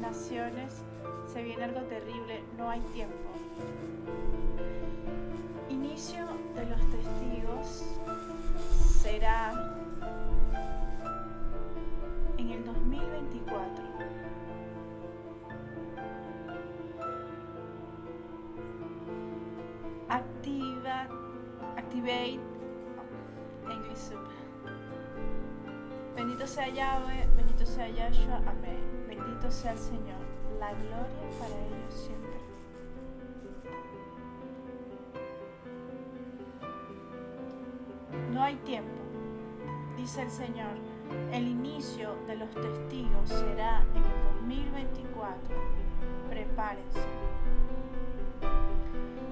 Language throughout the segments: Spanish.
naciones se viene algo terrible, no hay tiempo. Inicio de los testigos será en el 2024. Activa, activate, English Bendito sea Yahweh, bendito sea Yahshua. Sea el Señor, la gloria para ellos siempre. No hay tiempo, dice el Señor. El inicio de los testigos será en el 2024. Prepárense.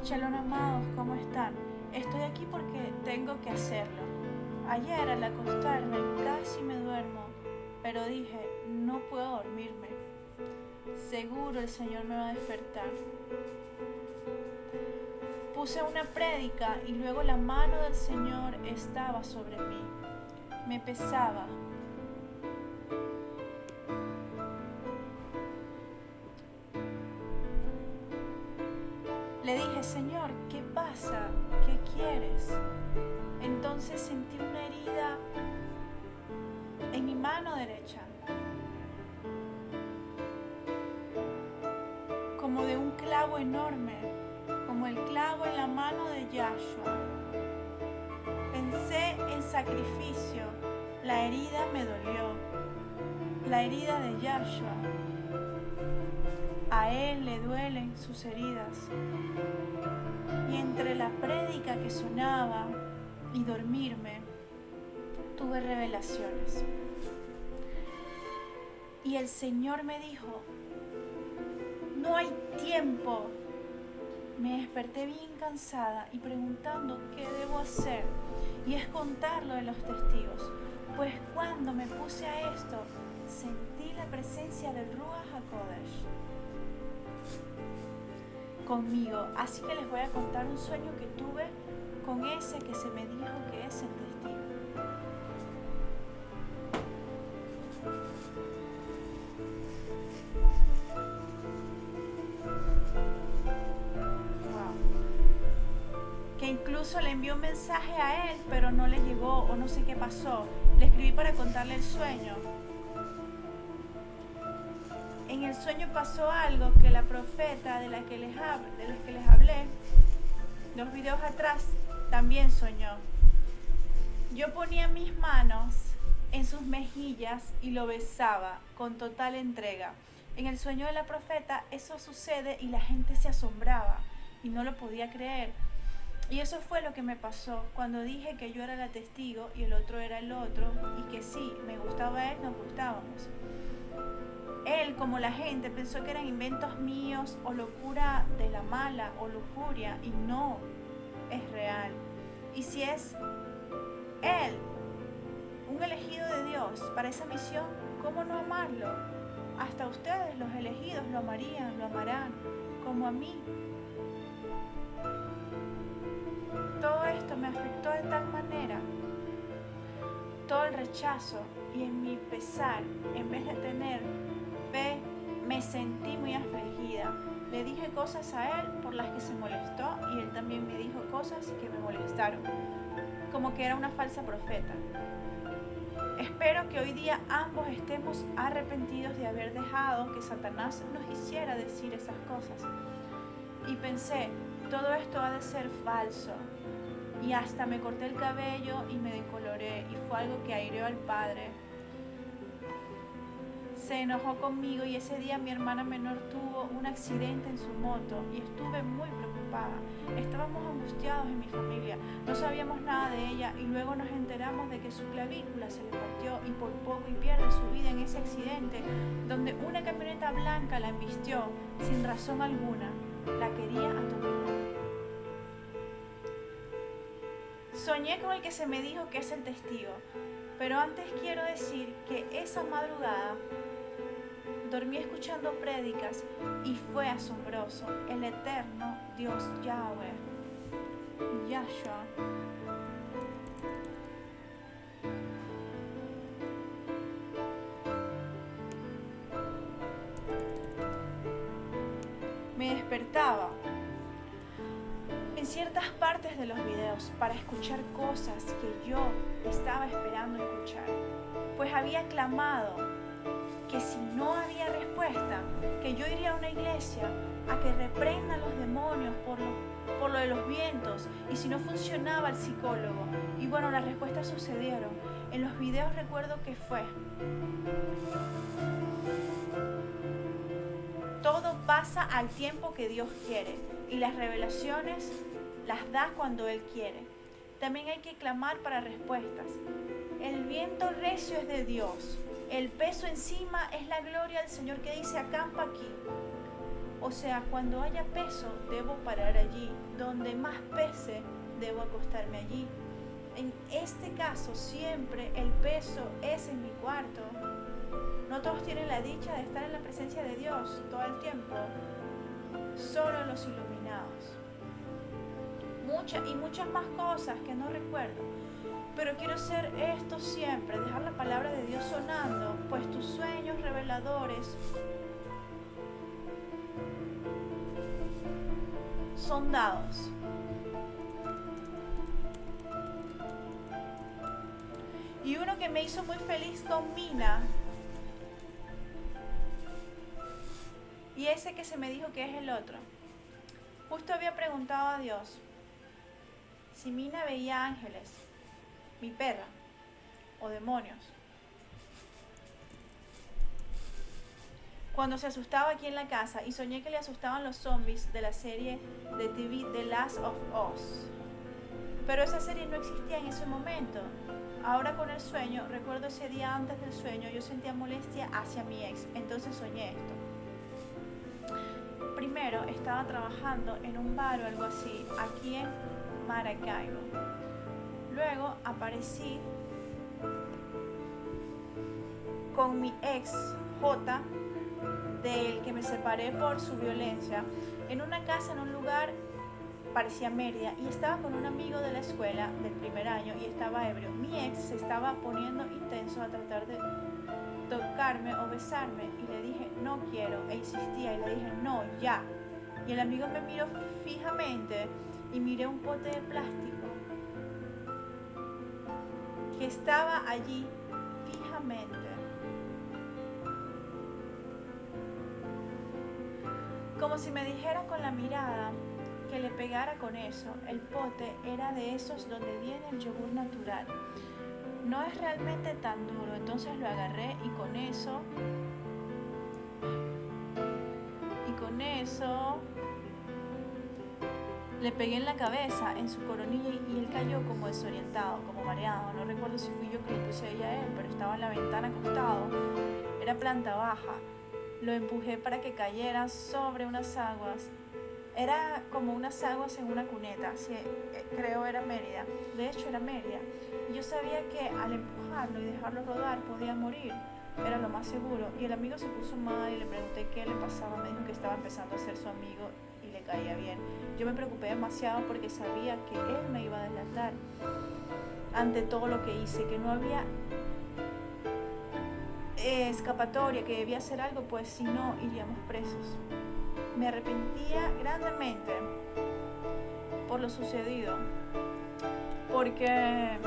Shalom amados, ¿cómo están? Estoy aquí porque tengo que hacerlo. Ayer al acostarme casi me duermo, pero dije, no puedo dormirme. Seguro el Señor me va a despertar. Puse una prédica y luego la mano del Señor estaba sobre mí. Me pesaba. Le dije, Señor, ¿qué pasa? ¿Qué quieres? Entonces sentí una herida en mi mano derecha, como de un clavo enorme, como el clavo en la mano de Yahshua. Pensé en sacrificio, la herida me dolió, la herida de Yahshua. A él le duelen sus heridas. Y entre la prédica que sonaba y dormirme, tuve revelaciones. Y el Señor me dijo, no hay tiempo. Me desperté bien cansada y preguntando qué debo hacer. Y es contar lo de los testigos. Pues cuando me puse a esto, sentí la presencia del Ruach HaKodesh conmigo. Así que les voy a contar un sueño que tuve con ese que se me dijo que es el testigo. Le envió un mensaje a él, pero no le llegó o no sé qué pasó. Le escribí para contarle el sueño. En el sueño pasó algo que la profeta de la que les, de los que les hablé, dos videos atrás, también soñó. Yo ponía mis manos en sus mejillas y lo besaba con total entrega. En el sueño de la profeta eso sucede y la gente se asombraba y no lo podía creer. Y eso fue lo que me pasó cuando dije que yo era la testigo y el otro era el otro y que sí, me gustaba él, nos gustábamos. Él, como la gente, pensó que eran inventos míos o locura de la mala o lujuria y no, es real. Y si es Él, un elegido de Dios para esa misión, ¿cómo no amarlo? Hasta ustedes, los elegidos, lo amarían, lo amarán, como a mí. Todo esto me afectó de tal manera, todo el rechazo y en mi pesar, en vez de tener fe, me sentí muy afligida. Le dije cosas a él por las que se molestó y él también me dijo cosas que me molestaron, como que era una falsa profeta. Espero que hoy día ambos estemos arrepentidos de haber dejado que Satanás nos hiciera decir esas cosas. Y pensé, todo esto ha de ser falso. Y hasta me corté el cabello y me decoloré y fue algo que aireó al Padre se enojó conmigo y ese día mi hermana menor tuvo un accidente en su moto y estuve muy preocupada. Estábamos angustiados en mi familia, no sabíamos nada de ella y luego nos enteramos de que su clavícula se le partió y por poco y pierde su vida en ese accidente donde una camioneta blanca la embistió sin razón alguna. La quería atropellar. Soñé con el que se me dijo que es el testigo, pero antes quiero decir que esa madrugada dormí escuchando prédicas y fue asombroso. El eterno Dios Yahweh, Yahshua, de los videos para escuchar cosas que yo estaba esperando escuchar, pues había clamado que si no había respuesta, que yo iría a una iglesia a que reprendan los demonios por lo, por lo de los vientos y si no funcionaba el psicólogo. Y bueno, las respuestas sucedieron. En los videos recuerdo que fue. Todo pasa al tiempo que Dios quiere y las revelaciones las da cuando Él quiere. También hay que clamar para respuestas. El viento recio es de Dios. El peso encima es la gloria del Señor que dice acampa aquí. O sea, cuando haya peso, debo parar allí. Donde más pese, debo acostarme allí. En este caso, siempre el peso es en mi cuarto. No todos tienen la dicha de estar en la presencia de Dios todo el tiempo. Solo los iluminados. Y muchas más cosas que no recuerdo. Pero quiero hacer esto siempre, dejar la palabra de Dios sonando, pues tus sueños reveladores son dados. Y uno que me hizo muy feliz con Mina. Y ese que se me dijo que es el otro. Justo había preguntado a Dios si Mina veía ángeles, mi perra, o demonios. Cuando se asustaba aquí en la casa y soñé que le asustaban los zombies de la serie de TV The Last of Us. Pero esa serie no existía en ese momento. Ahora con el sueño, recuerdo ese día antes del sueño, yo sentía molestia hacia mi ex, entonces soñé esto. Primero estaba trabajando en un bar o algo así, aquí en Maracaibo. Luego aparecí con mi ex J, del que me separé por su violencia, en una casa en un lugar parecía Mérida y estaba con un amigo de la escuela del primer año y estaba ebrio. Mi ex se estaba poniendo intenso a tratar de tocarme o besarme y le dije no quiero e insistía y le dije no, ya. Y el amigo me miró fijamente y miré un pote de plástico que estaba allí fijamente. Como si me dijera con la mirada que le pegara con eso. El pote era de esos donde viene el yogur natural. No es realmente tan duro, entonces lo agarré y con eso... Y con eso le pegué en la cabeza, en su coronilla, y él cayó como desorientado, como mareado. No recuerdo si fui yo que lo puse ahí a él, pero estaba en la ventana acostado. Era planta baja. Lo empujé para que cayera sobre unas aguas. Era como unas aguas en una cuneta, sí, eh, creo era Mérida. De hecho era Mérida. Y yo sabía que al empujarlo y dejarlo rodar podía morir. Era lo más seguro. Y el amigo se puso mal y le pregunté qué le pasaba. Me dijo que estaba empezando a ser su amigo Yo me preocupé demasiado porque sabía que él me iba a delatar ante todo lo que hice, que no había escapatoria, que debía hacer algo, pues si no iríamos presos. Me arrepentía grandemente por lo sucedido, porque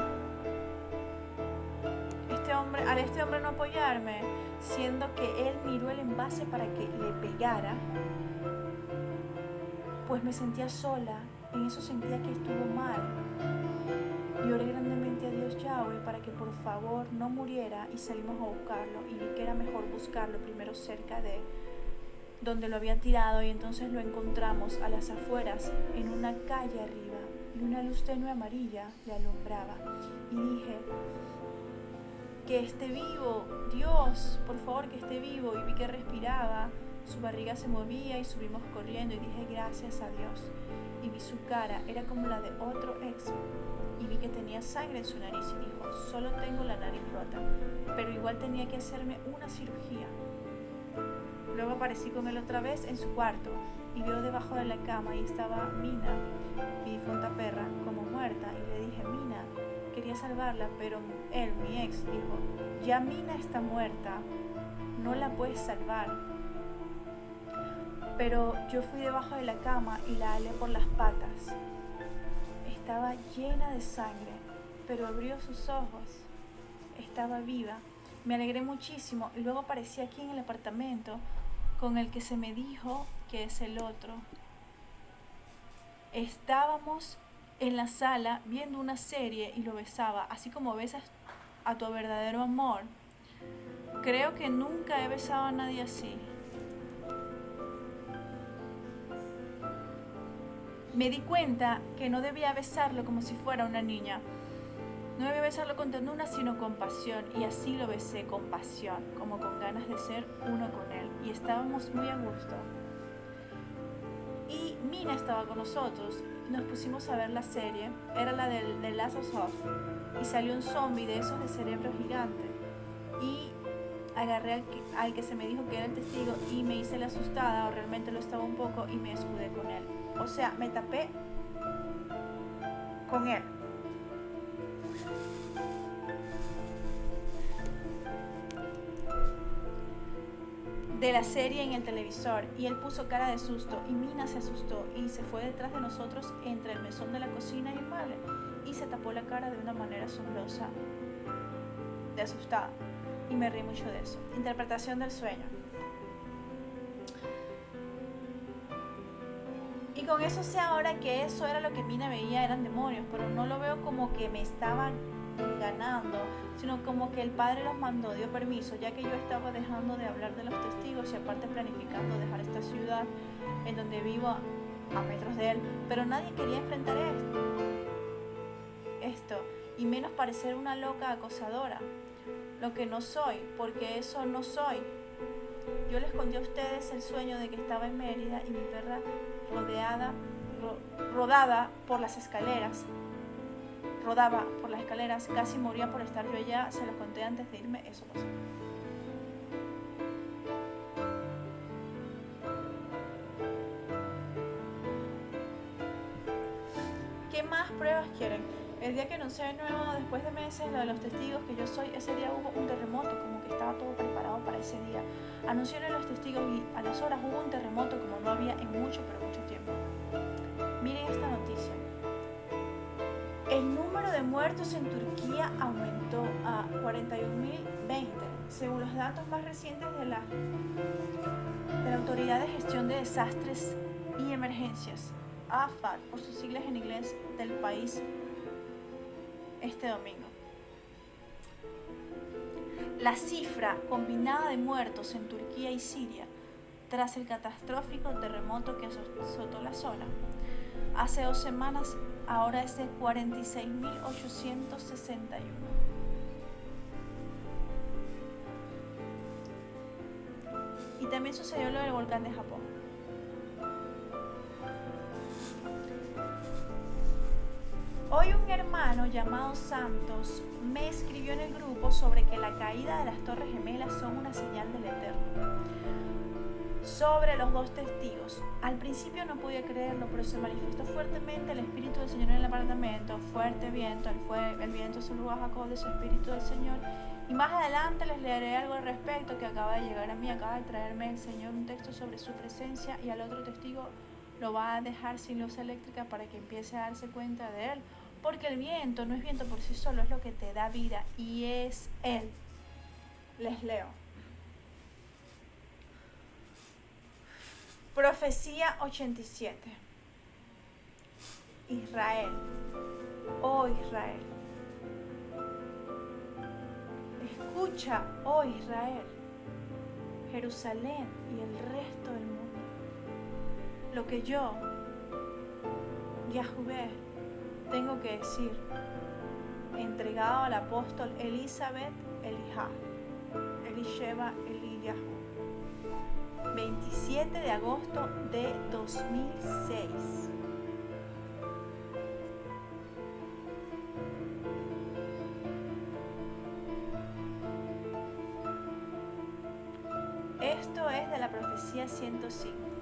este hombre, al este hombre no apoyarme, siendo que él miró el envase para que le pegara, pues me sentía sola, en eso sentía que estuvo mal. Y oré grandemente a Dios Yahweh para que por favor no muriera y salimos a buscarlo y vi que era mejor buscarlo primero cerca de donde lo había tirado y entonces lo encontramos a las afueras en una calle arriba y una luz tenue amarilla le alumbraba y dije que esté vivo, Dios, por favor que esté vivo y vi que respiraba su barriga se movía y subimos corriendo y dije gracias a Dios. Y vi su cara, era como la de otro ex. Y vi que tenía sangre en su nariz y dijo, solo tengo la nariz rota, pero igual tenía que hacerme una cirugía. Luego aparecí con él otra vez en su cuarto y vio debajo de la cama y estaba Mina, mi difunta perra, como muerta. Y le dije, Mina, quería salvarla, pero él, mi ex, dijo, ya Mina está muerta, no la puedes salvar pero yo fui debajo de la cama y la alé por las patas. Estaba llena de sangre, pero abrió sus ojos. Estaba viva. Me alegré muchísimo y luego aparecí aquí en el apartamento con el que se me dijo que es el otro. Estábamos en la sala viendo una serie y lo besaba, así como besas a tu verdadero amor. Creo que nunca he besado a nadie así. Me di cuenta que no debía besarlo como si fuera una niña. No debía besarlo con ternura, sino con pasión. Y así lo besé con pasión, como con ganas de ser uno con él. Y estábamos muy a gusto. Y Mina estaba con nosotros. Nos pusimos a ver la serie. Era la del, de Last of Us. Y salió un zombie de esos de cerebro gigante. Y agarré al que, al que se me dijo que era el testigo y me hice la asustada, o realmente lo estaba un poco, y me escudé con él. O sea, me tapé con él. de la serie en el televisor y él puso cara de susto y Mina se asustó y se fue detrás de nosotros entre el mesón de la cocina y el mueble y se tapó la cara de una manera asombrosa, de asustada y me reí mucho de eso. Interpretación del sueño. Y con eso sé ahora que eso era lo que Mina veía, eran demonios, pero no lo veo como que me estaban ganando, sino como que el Padre los mandó, dio permiso, ya que yo estaba dejando de hablar de los testigos y aparte planificando dejar esta ciudad en donde vivo a metros de él, pero nadie quería enfrentar esto, esto y menos parecer una loca acosadora, lo que no soy, porque eso no soy. Yo les conté a ustedes el sueño de que estaba en Mérida y mi perra rodeada, rodada por las escaleras, rodaba por las escaleras, casi moría por estar yo allá, se lo conté antes de irme, eso pasó. El día que anuncié de nuevo, después de meses, lo de los testigos que yo soy, ese día hubo un terremoto, como que estaba todo preparado para ese día. Anuncié los testigos y a las horas hubo un terremoto como no había en mucho, pero mucho tiempo. Miren esta noticia. El número de muertos en Turquía aumentó a 41.020, según los datos más recientes de la, de la Autoridad de Gestión de Desastres y Emergencias, AFAD, por sus siglas en inglés, del país este domingo. La cifra combinada de muertos en Turquía y Siria tras el catastrófico terremoto que azotó la zona hace dos semanas ahora es de 46.861. Y también sucedió lo del volcán de Japón. Hoy un hermano llamado Santos me escribió en el grupo sobre que la caída de las Torres Gemelas son una señal del Eterno. Sobre los dos testigos. Al principio no podía creerlo, pero se manifestó fuertemente el Espíritu del Señor en el apartamento. Fuerte viento, el, fue, el viento saludó a Jacob de su Espíritu del Señor. Y más adelante les leeré algo al respecto que acaba de llegar a mí. Acaba de traerme el Señor un texto sobre su presencia y al otro testigo lo va a dejar sin luz eléctrica para que empiece a darse cuenta de él porque el viento no es viento por sí solo, es lo que te da vida y es Él. Les leo. Profecía 87. Israel. Oh Israel. Escucha, oh Israel. Jerusalén y el resto del mundo. Lo que yo, Yahweh, tengo que decir, entregado al apóstol Elizabeth Elijah, Elisheva Eliyahu, 27 de agosto de 2006. Esto es de la profecía 105.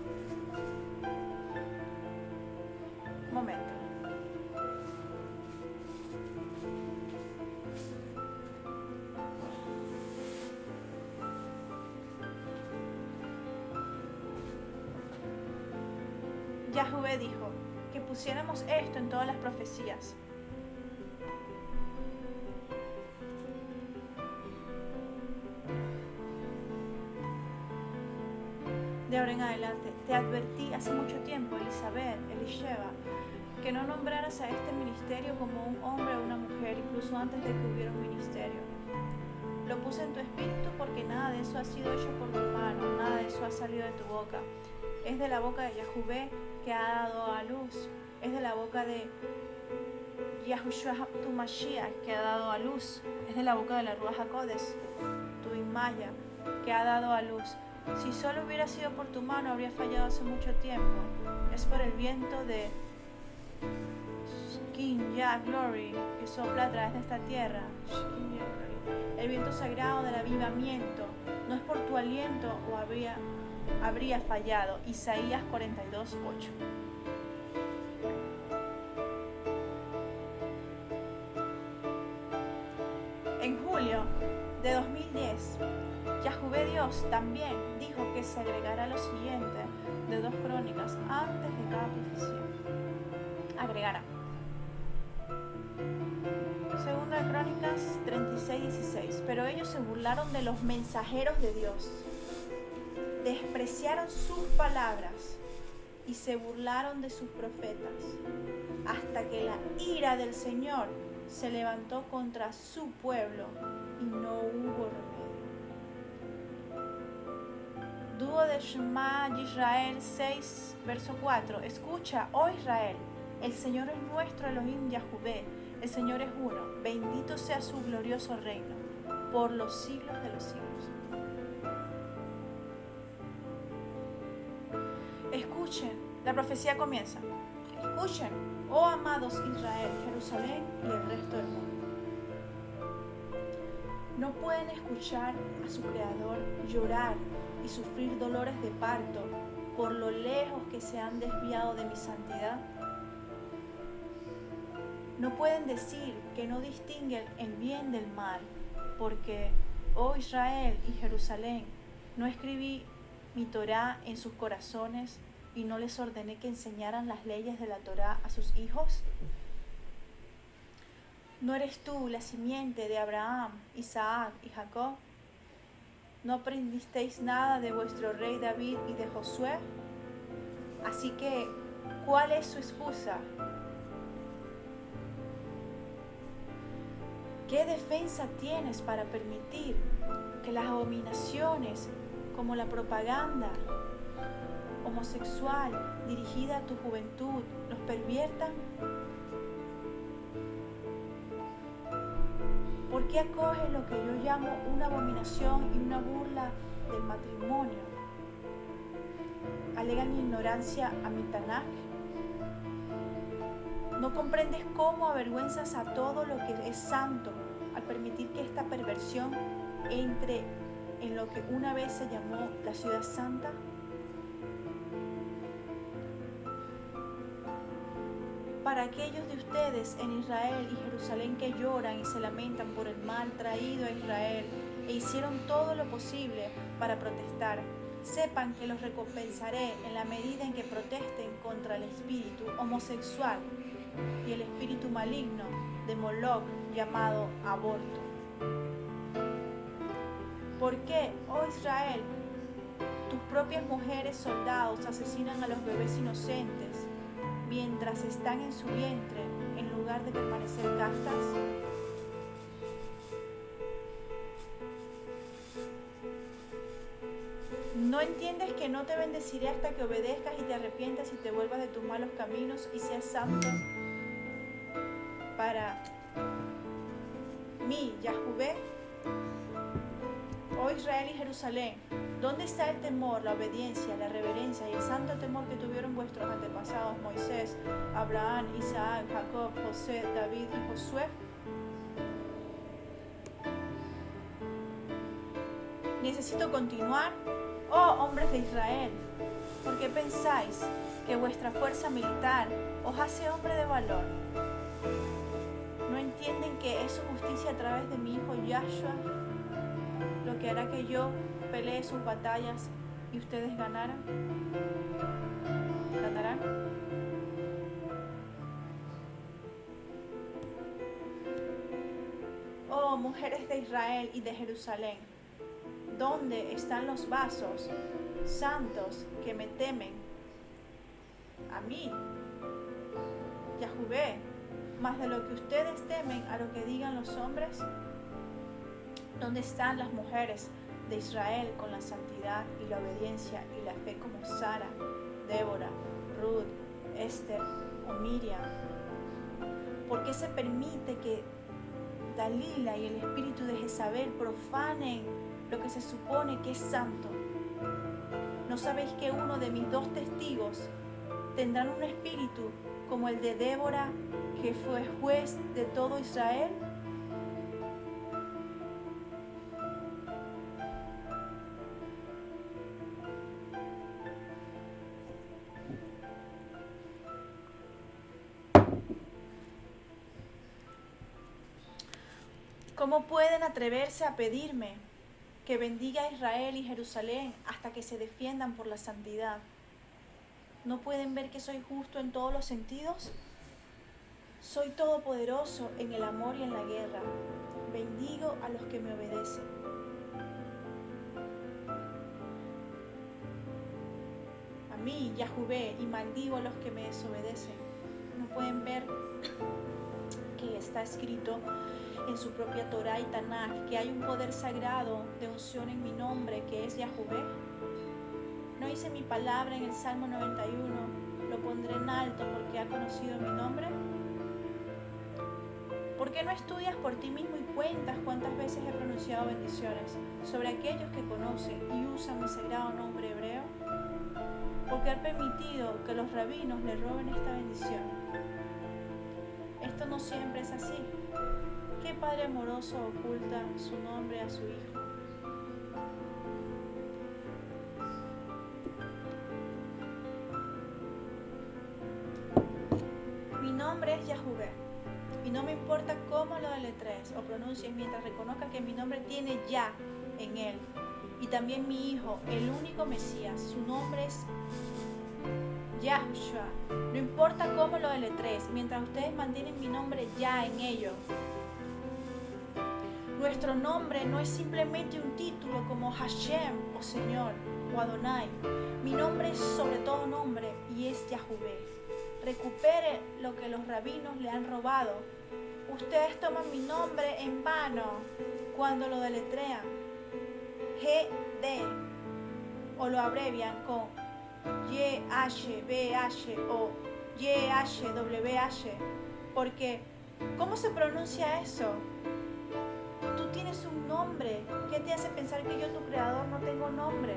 Yahvé dijo que pusiéramos esto en todas las profecías. De ahora en adelante, te advertí hace mucho tiempo, Elizabeth, Elisheva, que no nombraras a este ministerio como un hombre o una mujer, incluso antes de que hubiera un ministerio. Lo puse en tu espíritu porque nada de eso ha sido hecho por tu mano, nada de eso ha salido de tu boca. Es de la boca de Yahuvé que ha dado a luz, es de la boca de Yahushua tu Mashiach que ha dado a luz, es de la boca de la Ruach HaKodes, tu Imaya, que ha dado a luz. Si solo hubiera sido por tu mano, habría fallado hace mucho tiempo. Es por el viento de Yah Glory que sopla a través de esta tierra. El viento sagrado del avivamiento. No es por tu aliento o habría, habría fallado. Isaías 42, 8. En julio de 2010, Yahvé Dios también dijo que se agregará lo siguiente de dos crónicas antes de cada profecía. Agregará. Segunda de Crónicas 36, 16. Pero ellos se burlaron de los mensajeros de Dios, despreciaron sus palabras y se burlaron de sus profetas, hasta que la ira del Señor se levantó contra su pueblo y no hubo remedio. Dúo de Shema Israel 6, verso 4. Escucha, oh Israel, el Señor es nuestro Elohim Yahvé, el Señor es uno, bendito sea su glorioso reino, por los siglos de los siglos. Escuchen, la profecía comienza. Escuchen, oh amados Israel, Jerusalén y el resto del mundo. No pueden escuchar a su Creador llorar y sufrir dolores de parto por lo lejos que se han desviado de mi santidad. No pueden decir que no distinguen el bien del mal, porque, oh Israel y Jerusalén, no escribí mi Torah en sus corazones y no les ordené que enseñaran las leyes de la Torah a sus hijos. ¿No eres tú la simiente de Abraham, Isaac y Jacob? ¿No aprendisteis nada de vuestro rey David y de Josué? Así que, ¿cuál es su excusa? ¿Qué defensa tienes para permitir que las abominaciones como la propaganda homosexual dirigida a tu juventud los perviertan? ¿Por qué acoges lo que yo llamo una abominación y una burla del matrimonio? ¿Alegan ignorancia a mi Tanaj? ¿No comprendes cómo avergüenzas a todo lo que es santo al permitir que esta perversión entre en lo que una vez se llamó la ciudad santa? para aquellos de ustedes en Israel y Jerusalén que lloran y se lamentan por el mal traído a Israel e hicieron todo lo posible para protestar. Sepan que los recompensaré en la medida en que protesten contra el espíritu homosexual y el espíritu maligno de Moloch llamado aborto. ¿Por qué, oh Israel, tus propias mujeres soldados asesinan a los bebés inocentes mientras están en su vientre en lugar de permanecer castas? ¿No entiendes que no te bendeciré hasta que obedezcas y te arrepientas y te vuelvas de tus malos caminos y seas santo para mí, Yahvé? Oh Israel y Jerusalén, ¿dónde está el temor, la obediencia, la reverencia y el santo temor que tuvieron vuestros antepasados Moisés, Abraham, Isaac, Jacob, José, David y Josué? Necesito continuar, oh hombres de Israel, ¿por qué pensáis que vuestra fuerza militar os hace hombre de valor? ¿No entienden que es justicia a través de mi hijo Yahshua lo que hará que yo pelee sus batallas y ustedes ganaran? ¿Ganarán? Oh, mujeres de Israel y de Jerusalén, ¿dónde están los vasos santos que me temen? A mí, Yahvé, más de lo que ustedes temen a lo que digan los hombres, ¿Dónde están las mujeres de Israel con la santidad y la obediencia y la fe como Sara, Débora, Ruth, Esther o Miriam? ¿Por qué se permite que Dalila y el espíritu de Jezabel profanen lo que se supone que es santo? ¿No sabéis que uno de mis dos testigos tendrán un espíritu como el de Débora, que fue juez de todo Israel? ¿Cómo pueden atreverse a pedirme que bendiga a Israel y Jerusalén hasta que se defiendan por la santidad? ¿No pueden ver que soy justo en todos los sentidos? Soy todopoderoso en el amor y en la guerra. Bendigo a los que me obedecen. A mí, Yahvé, y maldigo a los que me desobedecen. ¿No pueden ver que está escrito en su propia Torah y Tanakh que hay un poder sagrado de unción en mi nombre que es Yahvé. No hice mi palabra en el Salmo 91, lo pondré en alto porque ha conocido mi nombre. ¿Por qué no estudias por ti mismo y cuentas cuántas veces he pronunciado bendiciones sobre aquellos que conocen y usan mi sagrado nombre hebreo? Porque ha permitido que los rabinos le roben esta bendición. Esto no siempre es así. ¿Qué padre amoroso oculta su nombre a su hijo? Mi nombre es Yahvé y no me importa cómo lo deletres o pronuncies mientras reconozca que mi nombre tiene ya en él. Y también mi hijo, el único Mesías, su nombre es Yahushua. No importa cómo lo deletres, mientras ustedes mantienen mi nombre ya en ello. Nuestro nombre no es simplemente un título como Hashem o Señor o Adonai. Mi nombre es sobre todo nombre y es Yahvé. Recupere lo que los rabinos le han robado. Ustedes toman mi nombre en vano cuando lo deletrean. GD o lo abrevian con YHBH o YHWH. Porque, ¿cómo se pronuncia eso? Tienes un nombre. ¿Qué te hace pensar que yo, tu creador, no tengo nombre?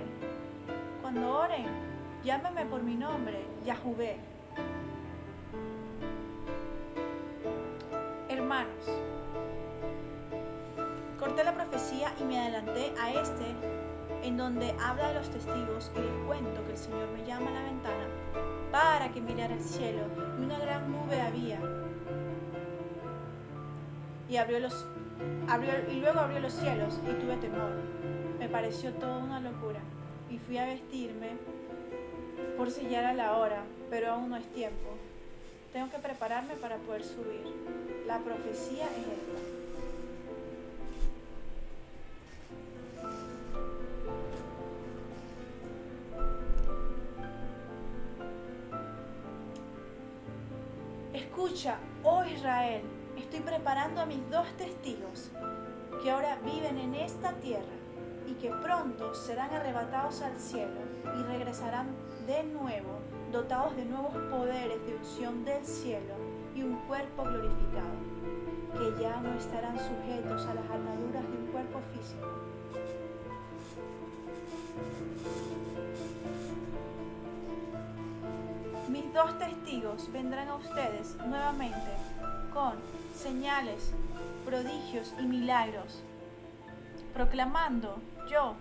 Cuando oren, llámame por mi nombre, Yahvé. Hermanos, corté la profecía y me adelanté a este, en donde habla de los testigos y les cuento que el Señor me llama a la ventana para que mirara al cielo y una gran nube había. Y abrió los y luego abrió los cielos y tuve temor. Me pareció toda una locura y fui a vestirme por si ya era la hora, pero aún no es tiempo. Tengo que prepararme para poder subir. La profecía es esta. A mis dos testigos que ahora viven en esta tierra y que pronto serán arrebatados al cielo y regresarán de nuevo dotados de nuevos poderes de unción del cielo y un cuerpo glorificado, que ya no estarán sujetos a las ataduras de un cuerpo físico. Mis dos testigos vendrán a ustedes nuevamente con señales, prodigios y milagros, proclamando yo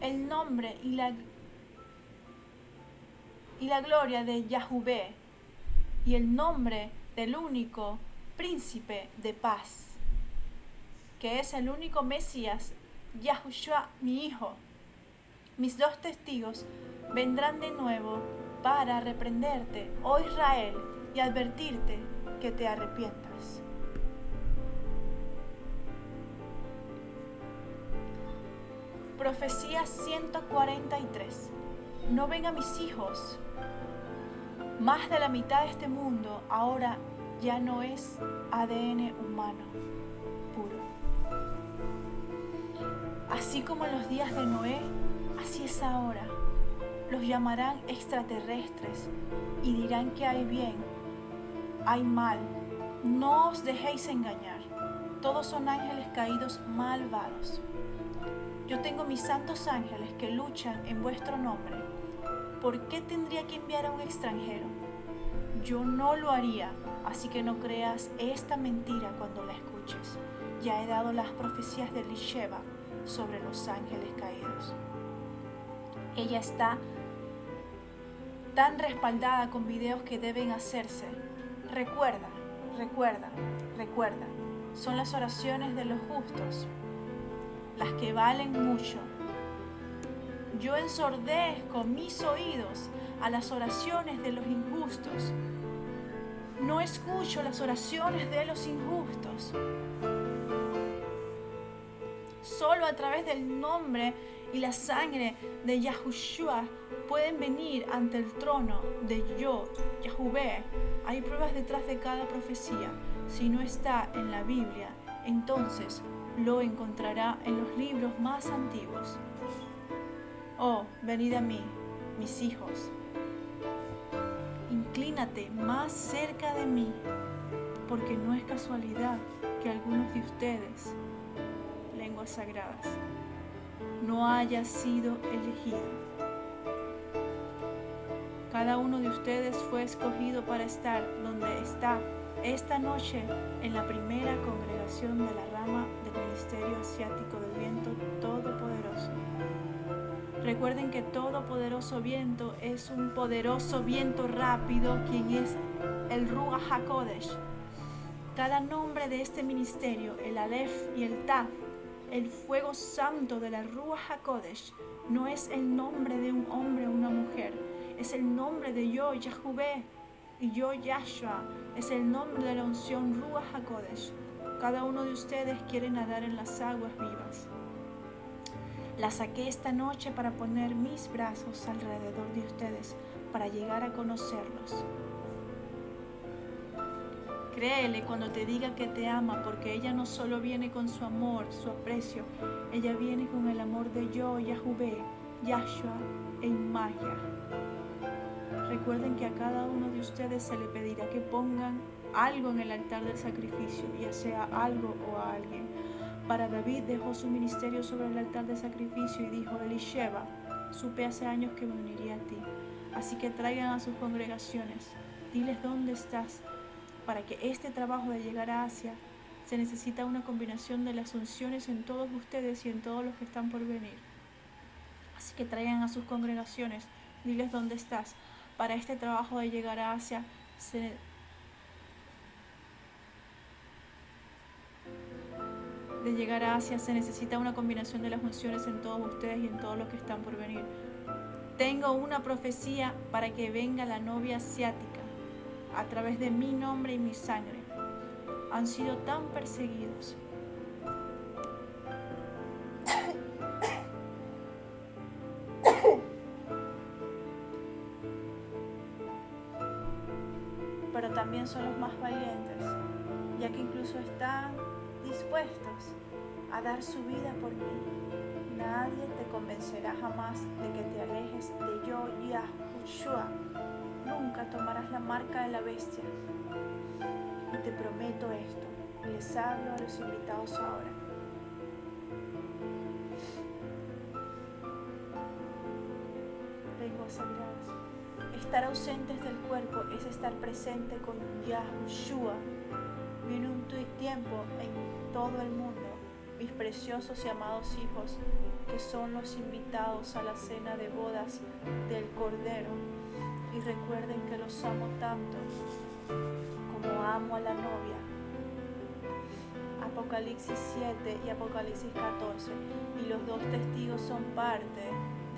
el nombre y la, y la gloria de Yahvé y el nombre del único príncipe de paz, que es el único Mesías, Yahushua, mi hijo. Mis dos testigos vendrán de nuevo para reprenderte, oh Israel, y advertirte que te arrepientas. Profecía 143. No ven a mis hijos. Más de la mitad de este mundo ahora ya no es ADN humano puro. Así como en los días de Noé, así es ahora. Los llamarán extraterrestres y dirán que hay bien hay mal. No os dejéis engañar. Todos son ángeles caídos malvados. Yo tengo mis santos ángeles que luchan en vuestro nombre. ¿Por qué tendría que enviar a un extranjero? Yo no lo haría, así que no creas esta mentira cuando la escuches. Ya he dado las profecías de Lisheba sobre los ángeles caídos. Ella está tan respaldada con videos que deben hacerse. Recuerda, recuerda, recuerda. Son las oraciones de los justos las que valen mucho. Yo ensordezco mis oídos a las oraciones de los injustos. No escucho las oraciones de los injustos. Solo a través del nombre y la sangre de Yahushua pueden venir ante el trono de yo, Yahuvé. Hay pruebas detrás de cada profecía. Si no está en la Biblia, entonces lo encontrará en los libros más antiguos. Oh, venid a mí, mis hijos. Inclínate más cerca de mí, porque no es casualidad que algunos de ustedes, lenguas sagradas, no haya sido elegido. Cada uno de ustedes fue escogido para estar donde está esta noche en la primera congregación de la rama del Ministerio Asiático del Viento Todopoderoso. Recuerden que Todopoderoso Viento es un poderoso viento rápido, quien es el Ruach HaKodesh. Cada nombre de este ministerio, el Aleph y el Taf, el fuego santo de la Ruach HaKodesh, no es el nombre de un hombre o una mujer, es el nombre de yo, Yahuvé, y yo, Yahshua, es el nombre de la unción Ruach HaKodesh. Cada uno de ustedes quiere nadar en las aguas vivas. La saqué esta noche para poner mis brazos alrededor de ustedes, para llegar a conocerlos. Créele cuando te diga que te ama, porque ella no solo viene con su amor, su aprecio, ella viene con el amor de yo, Yahuvé, Yahshua e Maya. Recuerden que a cada uno de ustedes se le pedirá que pongan algo en el altar del sacrificio, ya sea algo o a alguien. Para David dejó su ministerio sobre el altar del sacrificio y dijo, Elisheba, supe hace años que me uniría a ti. Así que traigan a sus congregaciones, diles dónde estás. Para que este trabajo de llegar a Asia se necesita una combinación de las unciones en todos ustedes y en todos los que están por venir. Así que traigan a sus congregaciones, diles dónde estás para este trabajo de llegar a Asia se, de llegar a Asia se necesita una combinación de las funciones en todos ustedes y en todos los que están por venir. Tengo una profecía para que venga la novia asiática a través de mi nombre y mi sangre. Han sido tan perseguidos, también son los más valientes, ya que incluso están dispuestos a dar su vida por mí. Nadie te convencerá jamás de que te alejes de yo, Yahushua. Nunca tomarás la marca de la bestia. Y te prometo esto. Les hablo a los invitados ahora. Lenguas sagradas. Estar ausentes del cuerpo es estar presente con Yahushua. Viene un tiempo en todo el mundo, mis preciosos y amados hijos, que son los invitados a la cena de bodas del Cordero. Y recuerden que los amo tanto como amo a la novia. Apocalipsis 7 y Apocalipsis 14. Y los dos testigos son parte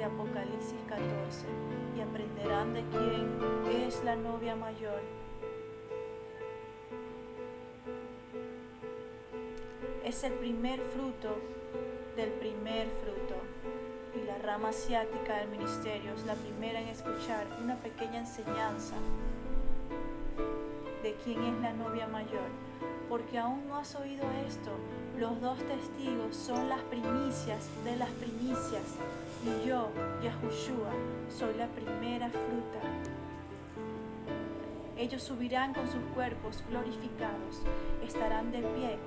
Apocalipsis 14 y aprenderán de quién es la novia mayor. Es el primer fruto del primer fruto. y la rama asiática del ministerio es la primera en escuchar una pequeña enseñanza de quién es la novia mayor, porque aún no has oído esto. Los dos testigos son las primicias de las primicias, y yo, Yahushua, soy la primera fruta. Ellos subirán con sus cuerpos glorificados, estarán de pie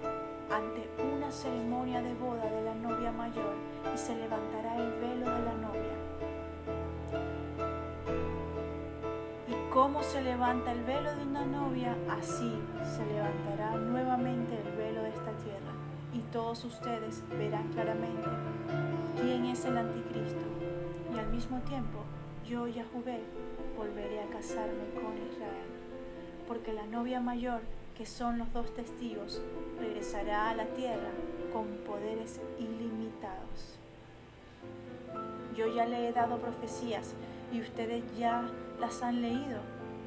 ante una ceremonia de boda de la novia mayor y se levantará el velo de la novia. Y cómo se levanta el velo de una novia, así se levantará nuevamente todos ustedes verán claramente quién es el anticristo. Y al mismo tiempo, yo, Yahvé, volveré a casarme con Israel. Porque la novia mayor que son los dos testigos, regresará a la tierra con poderes ilimitados. Yo ya le he dado profecías y ustedes ya las han leído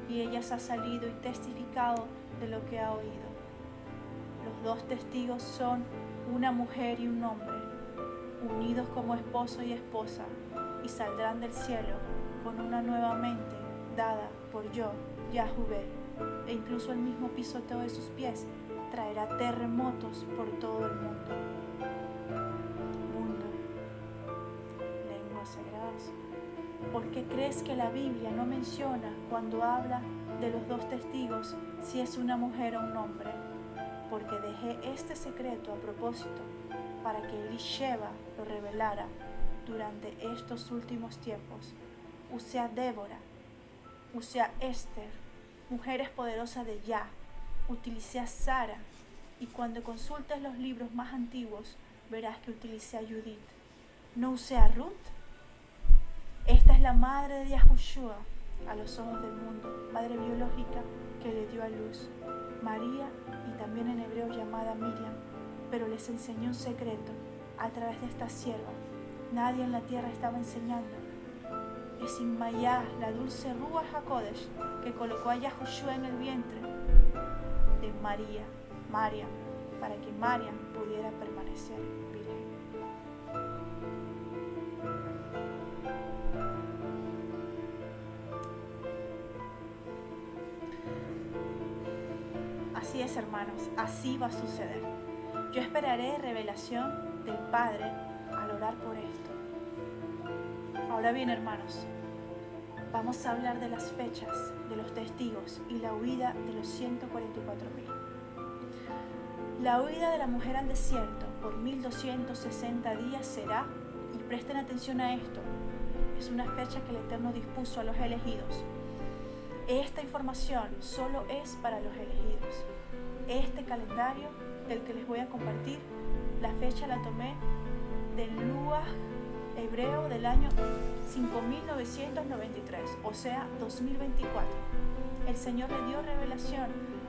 y ellas han salido y testificado de lo que ha oído. Los dos testigos son una mujer y un hombre, unidos como esposo y esposa, y saldrán del cielo con una nueva mente dada por yo, Yahvé e incluso el mismo pisoteo de sus pies traerá terremotos por todo el mundo. Mundo, lenguas sagradas. ¿Por qué crees que la Biblia no menciona cuando habla de los dos testigos si es una mujer o un hombre? Porque dejé este secreto a propósito para que Elisheva lo revelara durante estos últimos tiempos. Usea Débora, usea Esther, mujeres poderosas de Ya, utilicé a Sara, y cuando consultes los libros más antiguos, verás que utilicé a Judith. ¿No usé a Ruth? Esta es la madre de Yahushua a los ojos del mundo, madre biológica que le dio a luz. María, y también en hebreo llamada Miriam, pero les enseñó un secreto a través de esta sierva. Nadie en la tierra estaba enseñando es Inmayá, la dulce Rúa HaKodesh, que colocó a Yahushua en el vientre de María, María, para que María pudiera permanecer Hermanos, así va a suceder. Yo esperaré revelación del Padre al orar por esto. Ahora bien, hermanos, vamos a hablar de las fechas, de los testigos y la huida de los 144.000. La huida de la mujer al desierto por 1260 días será, y presten atención a esto, es una fecha que el Eterno dispuso a los elegidos. Esta información solo es para los elegidos. Este calendario del que les voy a compartir, la fecha la tomé del Luah hebreo del año 5993, o sea, 2024. El Señor le dio revelación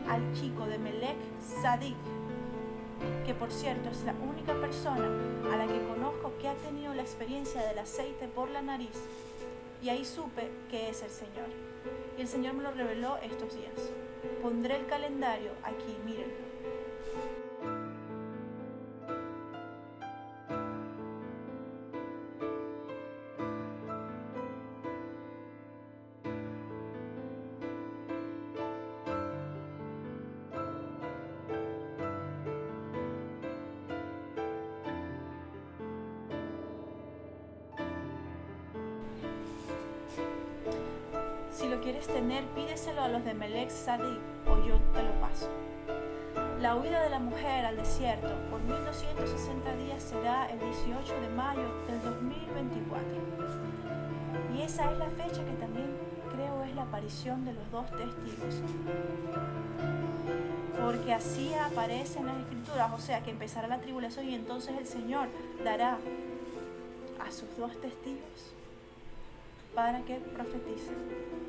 al chico de Melech Sadik, que por cierto es la única persona a la que conozco que ha tenido la experiencia del aceite por la nariz. Y ahí supe que es el Señor. Y el Señor me lo reveló estos días. Pondré el calendario aquí, miren. Quieres tener, pídeselo a los de Melech Sadik o yo te lo paso. La huida de la mujer al desierto por 1260 días será el 18 de mayo del 2024. Y esa es la fecha que también creo es la aparición de los dos testigos. Porque así aparece en las escrituras, o sea que empezará la tribulación y entonces el Señor dará a sus dos testigos para que profeticen.